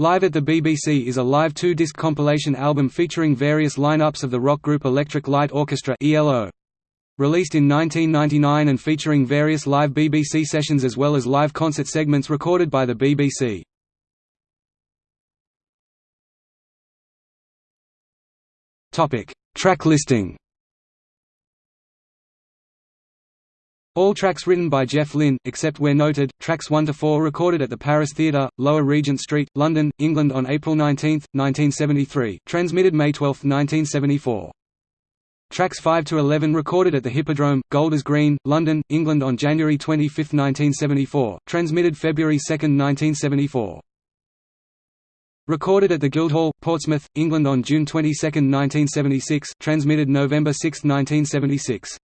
Live at the BBC is a live two-disc compilation album featuring various lineups of the rock group Electric Light Orchestra ELO. Released in 1999 and featuring various live BBC sessions as well as live concert segments recorded by the BBC. Topic: Track listing All tracks written by Jeff Lynne, except where noted, tracks 1 to 4 recorded at the Paris Theatre, Lower Regent Street, London, England on April 19, 1973, transmitted May 12, 1974. Tracks 5 to 11 recorded at the Hippodrome, Golders Green, London, England on January 25, 1974, transmitted February 2, 1974. Recorded at the Guildhall, Portsmouth, England on June 22, 1976, transmitted November 6, 1976.